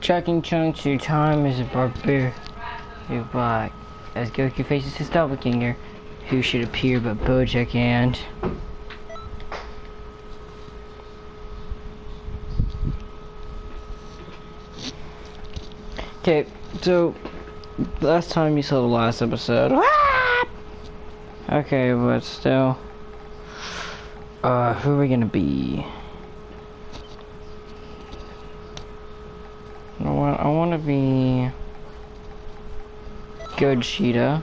Tracking chunks, your time is a barbarian. You black. As Goku faces his doppelganger, who should appear but Bojack and... Okay, so last time you saw the last episode. Okay, but still. Uh, who are we gonna be? You know what? I wanna be Goku Black.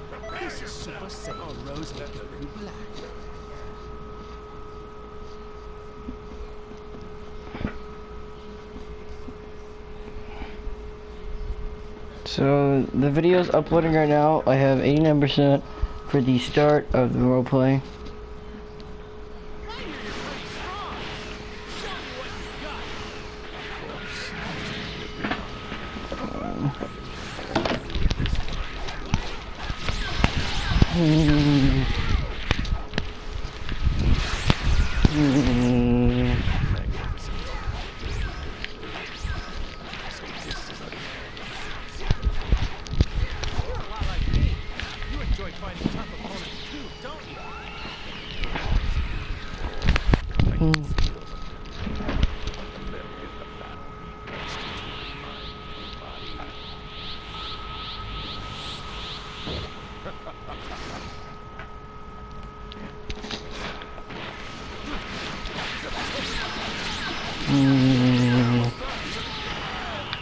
So the video is uploading right now. I have 89% for the start of the roleplay.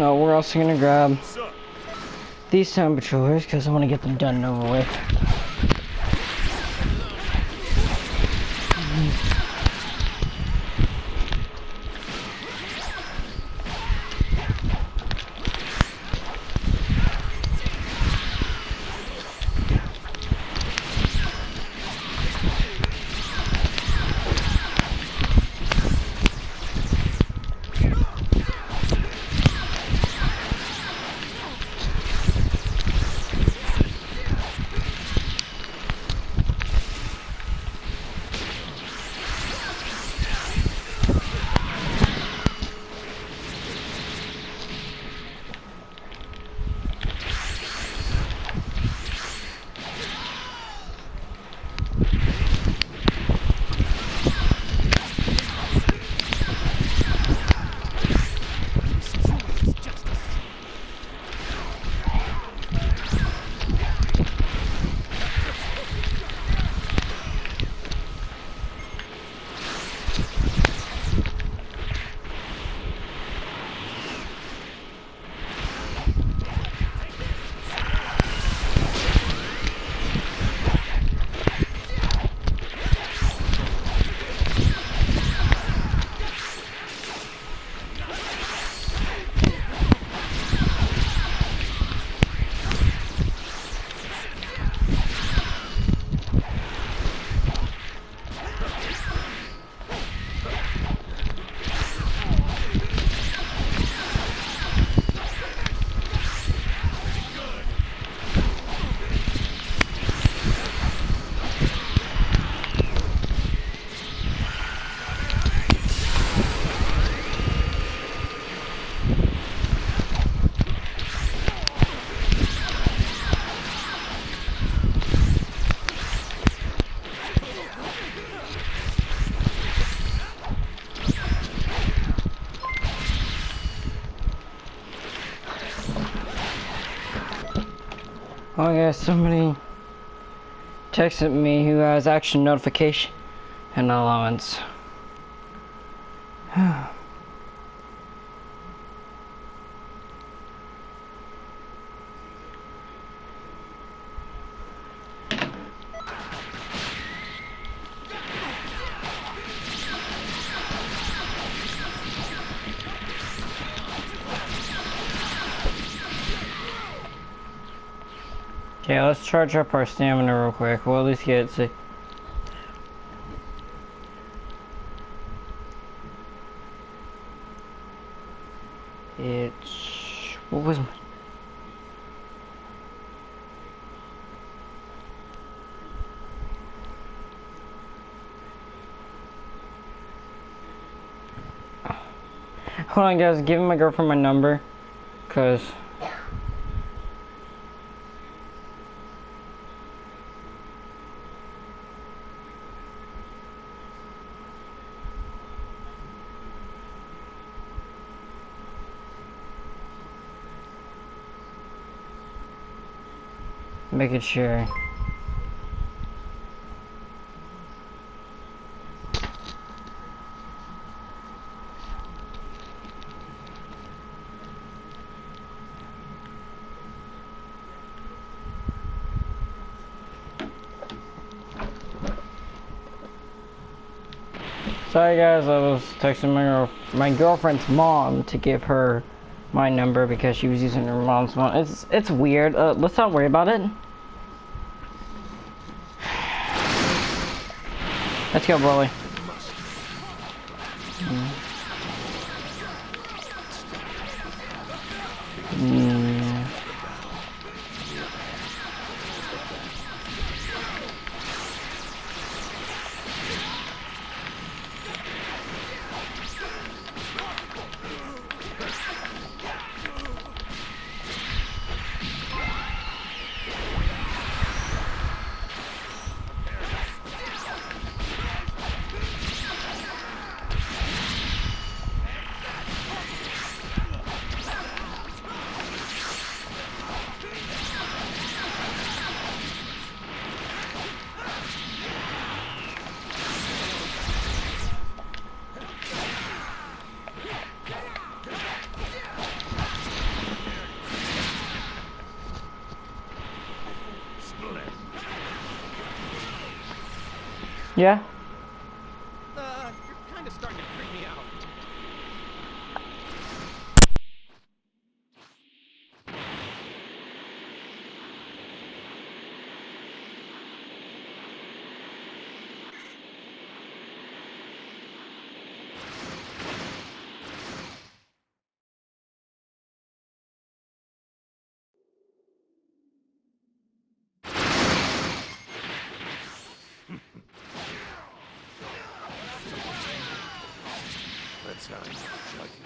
No, we're also gonna grab these patrollers because I want to get them done and over with. Oh yeah, somebody texted me who has action notification and allowance. Okay, let's charge up our stamina real quick. We'll at least get to It's what was my Hold on guys, give my girlfriend my number cuz making sure. Sorry guys, I was texting my my girlfriend's mom to give her my number because she was using her mom's one. It's it's weird. Uh, let's not worry about it. Let's go, Broly. Mm. Yeah. Uh, you're kind of starting to freak me out. That's how you like it.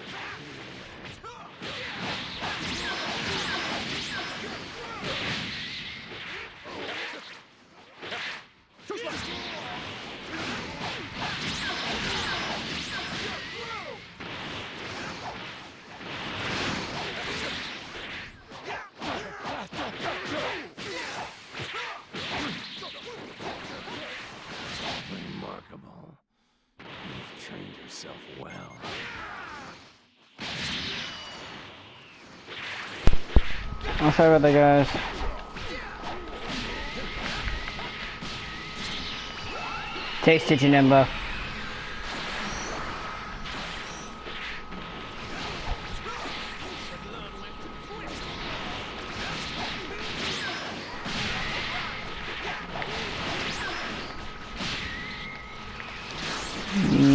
Remarkable. You've trained yourself well. I'm sorry about that, guys. Take it, Janemba. Mm.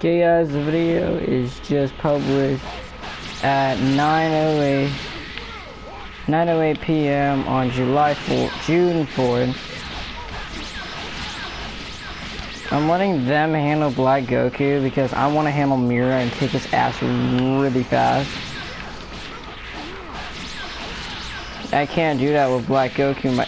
Guys, the video is just published at 9.08 9.08 p.m. on July 4th, June 4th. I'm letting them handle Black Goku because I want to handle Mira and take his ass really fast. I can't do that with Black Goku. My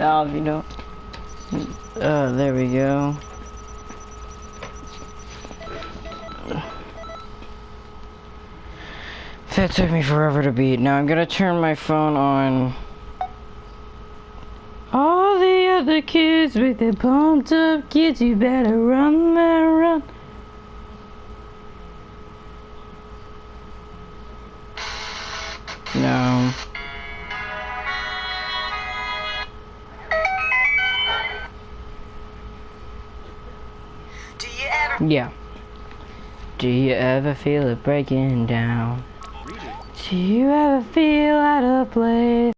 Now, you know. Uh, there we go. That took me forever to beat. Now I'm gonna turn my phone on. All the other kids with their pumped up kids, you better run, man, run. No. Yeah. Do you ever feel it breaking down? Do you ever feel out of place?